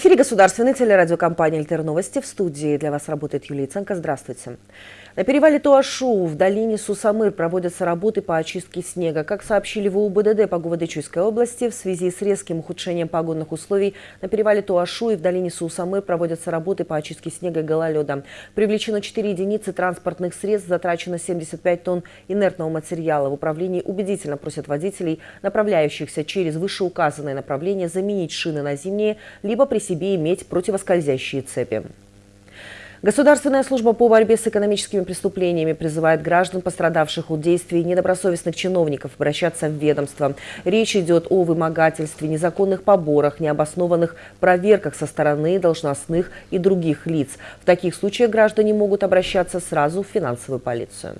Эфире государственной телерадиокомпании «Альтер Новости». В студии для вас работает Юлия Ценко. Здравствуйте. На перевале Туашу в долине Сусамыр проводятся работы по очистке снега. Как сообщили в УБДД по Гувадычуйской области, в связи с резким ухудшением погодных условий на перевале Туашу и в долине Сусамыр проводятся работы по очистке снега и гололеда. Привлечено 4 единицы транспортных средств, затрачено 75 тонн инертного материала. В управлении убедительно просят водителей, направляющихся через вышеуказанное направление, заменить шины на зимние, либо при себе иметь противоскользящие цепи. Государственная служба по борьбе с экономическими преступлениями призывает граждан, пострадавших от действий недобросовестных чиновников, обращаться в ведомство. Речь идет о вымогательстве, незаконных поборах, необоснованных проверках со стороны должностных и других лиц. В таких случаях граждане могут обращаться сразу в финансовую полицию.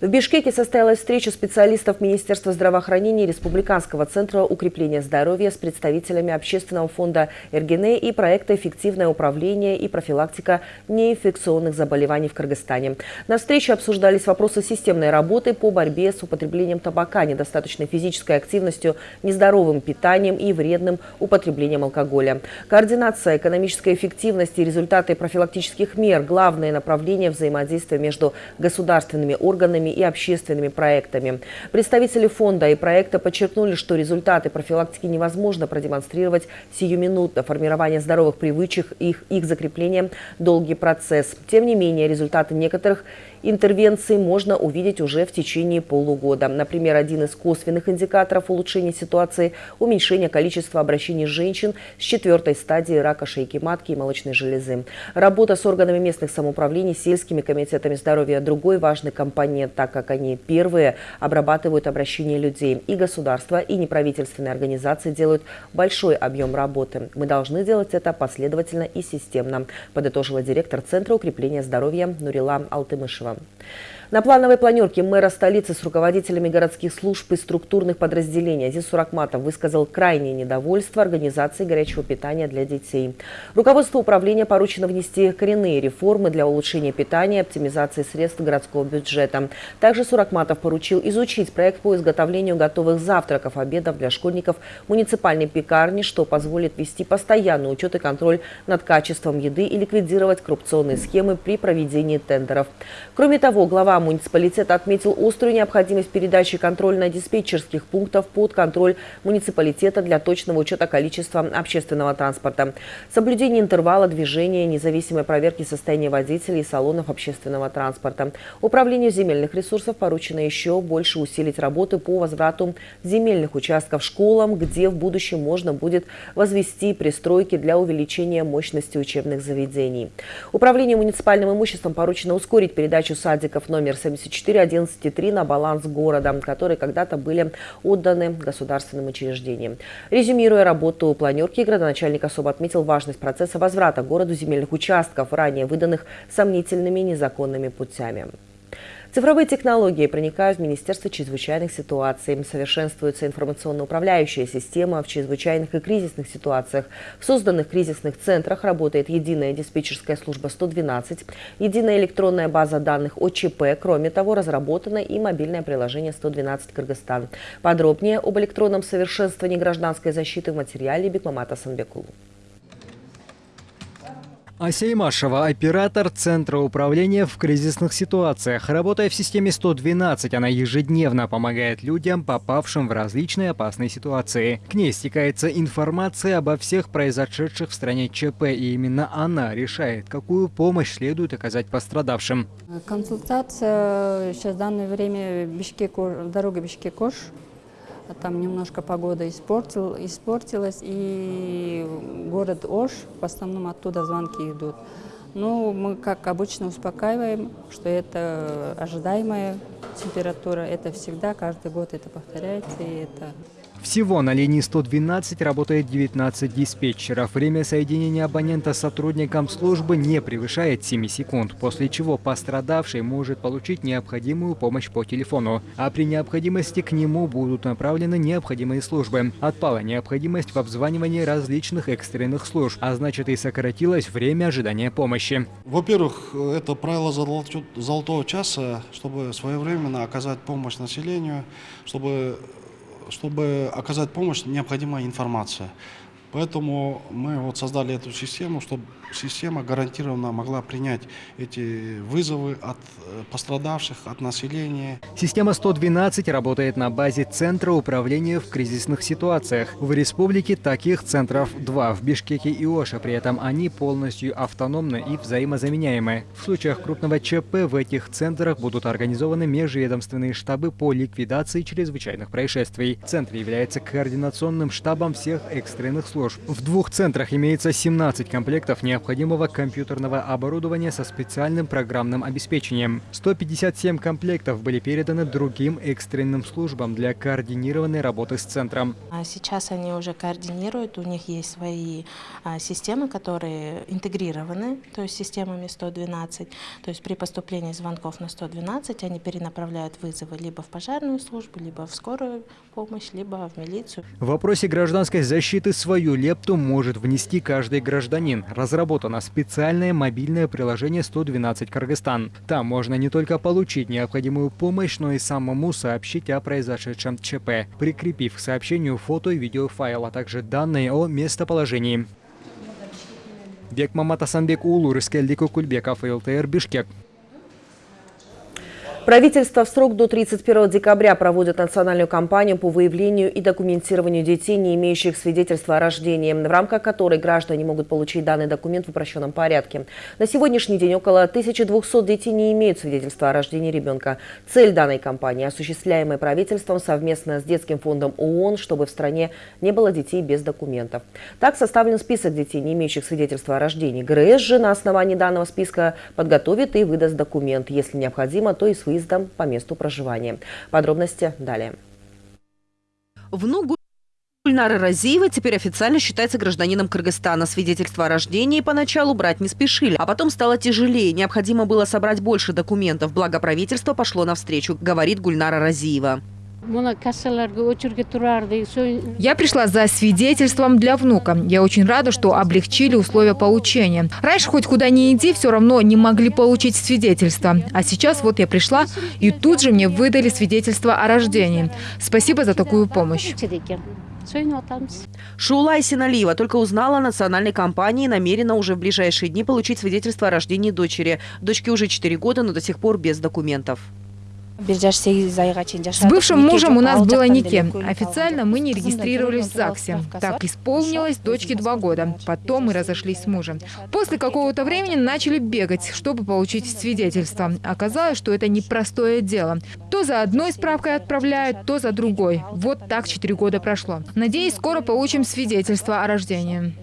В Бишкеке состоялась встреча специалистов Министерства здравоохранения и Республиканского центра укрепления здоровья с представителями Общественного фонда РГН и проекта «Эффективное управление и профилактика неинфекционных заболеваний в Кыргызстане». На встрече обсуждались вопросы системной работы по борьбе с употреблением табака, недостаточной физической активностью, нездоровым питанием и вредным употреблением алкоголя. Координация экономической эффективности и результаты профилактических мер – главное направление взаимодействия между государственными органами и общественными проектами. Представители фонда и проекта подчеркнули, что результаты профилактики невозможно продемонстрировать сиюминутно. Формирование здоровых привычек, их, их закрепление – долгий процесс. Тем не менее, результаты некоторых интервенции можно увидеть уже в течение полугода. Например, один из косвенных индикаторов улучшения ситуации – уменьшение количества обращений женщин с четвертой стадии рака шейки матки и молочной железы. Работа с органами местных самоуправлений, сельскими комитетами здоровья – другой важный компонент, так как они первые обрабатывают обращения людей. И государство, и неправительственные организации делают большой объем работы. Мы должны делать это последовательно и системно, подытожила директор Центра укрепления здоровья Нурила Алтымышева. целом. На плановой планерке мэра столицы с руководителями городских служб и структурных подразделений Азиз Суракматов высказал крайнее недовольство организации горячего питания для детей. Руководству управления поручено внести коренные реформы для улучшения питания и оптимизации средств городского бюджета. Также Суракматов поручил изучить проект по изготовлению готовых завтраков, обедов для школьников муниципальной пекарни, что позволит вести постоянный учет и контроль над качеством еды и ликвидировать коррупционные схемы при проведении тендеров. Кроме того, глава муниципалитет отметил острую необходимость передачи контрольно-диспетчерских пунктов под контроль муниципалитета для точного учета количества общественного транспорта, соблюдение интервала движения, независимой проверки состояния водителей и салонов общественного транспорта. Управлению земельных ресурсов поручено еще больше усилить работу по возврату земельных участков школам, где в будущем можно будет возвести пристройки для увеличения мощности учебных заведений. Управлению муниципальным имуществом поручено ускорить передачу садиков номер номер 7411-3 на баланс города, которые когда-то были отданы государственным учреждениям. Резюмируя работу планерки, градоначальник особо отметил важность процесса возврата городу земельных участков, ранее выданных сомнительными незаконными путями. Цифровые технологии проникают в Министерство чрезвычайных ситуаций. Совершенствуется информационно-управляющая система в чрезвычайных и кризисных ситуациях. В созданных кризисных центрах работает единая диспетчерская служба 112, единая электронная база данных ОЧП. Кроме того, разработано и мобильное приложение 112 Кыргызстан. Подробнее об электронном совершенствовании гражданской защиты в материале Бекмамата Санбекулу. Асеймашева – оператор Центра управления в кризисных ситуациях. Работая в системе 112, она ежедневно помогает людям, попавшим в различные опасные ситуации. К ней стекается информация обо всех произошедших в стране ЧП, и именно она решает, какую помощь следует оказать пострадавшим. Консультация сейчас в данное время Бишкек, дорога Бишкек-Ош а там немножко погода испортил, испортилась, и город Ош, в основном оттуда звонки идут. Ну, мы, как обычно, успокаиваем, что это ожидаемая температура, это всегда, каждый год это повторяется, и это всего на линии 112 работает 19 диспетчеров. Время соединения абонента с сотрудником службы не превышает 7 секунд, после чего пострадавший может получить необходимую помощь по телефону. А при необходимости к нему будут направлены необходимые службы. Отпала необходимость в обзванивании различных экстренных служб, а значит и сократилось время ожидания помощи. Во-первых, это правило золотого часа, чтобы своевременно оказать помощь населению, чтобы чтобы оказать помощь, необходима информация. Поэтому мы вот создали эту систему, чтобы система гарантированно могла принять эти вызовы от э, пострадавших, от населения. Система 112 работает на базе Центра управления в кризисных ситуациях. В республике таких центров два – в Бишкеке и Оше. При этом они полностью автономны и взаимозаменяемы. В случаях крупного ЧП в этих центрах будут организованы межведомственные штабы по ликвидации чрезвычайных происшествий. Центр является координационным штабом всех экстренных служб служб. В двух центрах имеется 17 комплектов необходимого компьютерного оборудования со специальным программным обеспечением. 157 комплектов были переданы другим экстренным службам для координированной работы с центром. А Сейчас они уже координируют, у них есть свои а, системы, которые интегрированы, то есть системами 112. То есть при поступлении звонков на 112 они перенаправляют вызовы либо в пожарную службу, либо в скорую помощь, либо в милицию. В вопросе гражданской защиты свою лепту может внести каждый гражданин. Разработано специальное мобильное приложение 112 Кыргызстан. Там можно не только получить необходимую помощь, но и самому сообщить о произошедшем ЧП, прикрепив к сообщению фото и видеофайл, а также данные о местоположении. Бекмамат Асанбек Улу, Рыскельдик Кульбеков, ЛТР, Бишкек. Правительство в срок до 31 декабря проводит национальную кампанию по выявлению и документированию детей, не имеющих свидетельства о рождении, в рамках которой граждане могут получить данный документ в упрощенном порядке. На сегодняшний день около 1200 детей не имеют свидетельства о рождении ребенка. Цель данной кампании, осуществляемая правительством совместно с Детским фондом ООН, чтобы в стране не было детей без документов. Так составлен список детей, не имеющих свидетельства о рождении. ГРС же на основании данного списка подготовит и выдаст документ. Если необходимо, то и с выездом по месту проживания. Подробности далее. Внук Гульнара Разиева теперь официально считается гражданином Кыргызстана. Свидетельство о рождении поначалу брать не спешили, а потом стало тяжелее. Необходимо было собрать больше документов. Благо правительство пошло навстречу, говорит Гульнара Разиева. Я пришла за свидетельством для внука. Я очень рада, что облегчили условия получения. Раньше хоть куда ни иди, все равно не могли получить свидетельство. А сейчас вот я пришла, и тут же мне выдали свидетельство о рождении. Спасибо за такую помощь. Шулай Синалиева только узнала о национальной кампании и намерена уже в ближайшие дни получить свидетельство о рождении дочери. Дочке уже 4 года, но до сих пор без документов. С бывшим мужем у нас было нике. Официально мы не регистрировались в ЗАГСе. Так исполнилось дочке два года. Потом мы разошлись с мужем. После какого-то времени начали бегать, чтобы получить свидетельство. Оказалось, что это непростое дело. То за одной справкой отправляют, то за другой. Вот так четыре года прошло. Надеюсь, скоро получим свидетельство о рождении.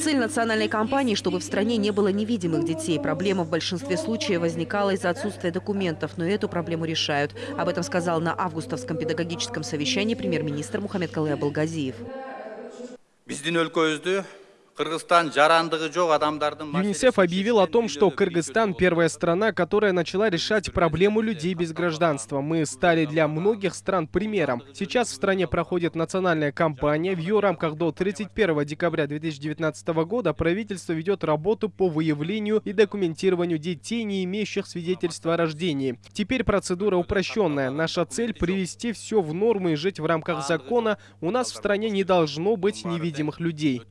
Цель национальной кампании, чтобы в стране не было невидимых детей. Проблема в большинстве случаев возникала из-за отсутствия документов но эту проблему решают. Об этом сказал на августовском педагогическом совещании премьер-министр Мухаммед Калыя Балгазиев. ЮНИСЕФ объявил о том, что Кыргызстан – первая страна, которая начала решать проблему людей без гражданства. Мы стали для многих стран примером. Сейчас в стране проходит национальная кампания. В ее рамках до 31 декабря 2019 года правительство ведет работу по выявлению и документированию детей, не имеющих свидетельства о рождении. Теперь процедура упрощенная. Наша цель – привести все в норму и жить в рамках закона. У нас в стране не должно быть невидимых людей.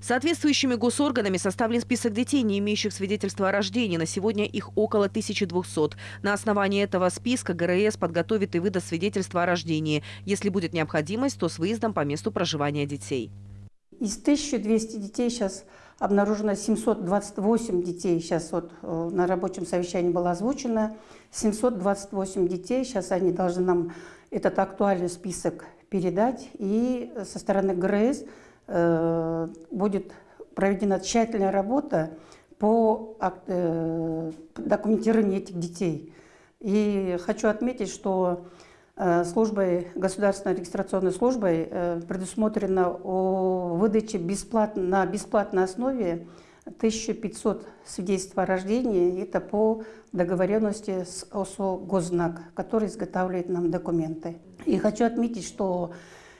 Соответствующими госорганами составлен список детей, не имеющих свидетельства о рождении. На сегодня их около 1200. На основании этого списка ГРС подготовит и выдаст свидетельство о рождении. Если будет необходимость, то с выездом по месту проживания детей. Из 1200 детей сейчас обнаружено 728 детей. Сейчас вот э, на рабочем совещании было озвучено. 728 детей. Сейчас они должны нам этот актуальный список передать. И со стороны ГРС будет проведена тщательная работа по э, документированию этих детей. И хочу отметить, что э, службой, государственной регистрационной службой предусмотрено о выдаче бесплатно, на бесплатной основе 1500 свидетельств о рождении. Это по договоренности с ОСО «Гознак», который изготавливает нам документы. И хочу отметить, что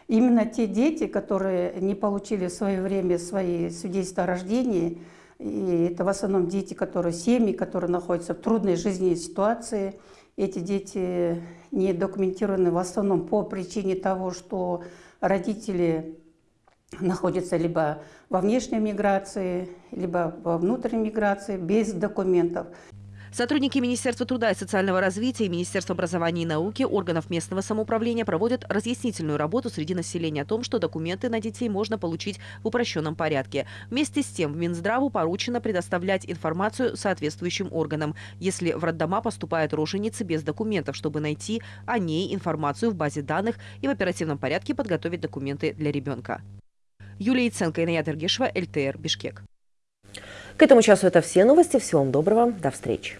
Именно те дети, которые не получили в свое время свои свидетельства о рождении, и это в основном дети, которые семьи, которые находятся в трудной жизненной ситуации, эти дети не документированы в основном по причине того, что родители находится либо во внешней миграции, либо во внутренней миграции без документов. Сотрудники Министерства труда и социального развития и Министерства образования и науки, органов местного самоуправления проводят разъяснительную работу среди населения о том, что документы на детей можно получить в упрощенном порядке. Вместе с тем в Минздраву поручено предоставлять информацию соответствующим органам, если в роддома поступают роженицы без документов, чтобы найти о ней информацию в базе данных и в оперативном порядке подготовить документы для ребенка. Юлия Яценко, Иная Ергешева, ЛТР, Бишкек. К этому часу это все новости. Всего вам доброго. До встречи.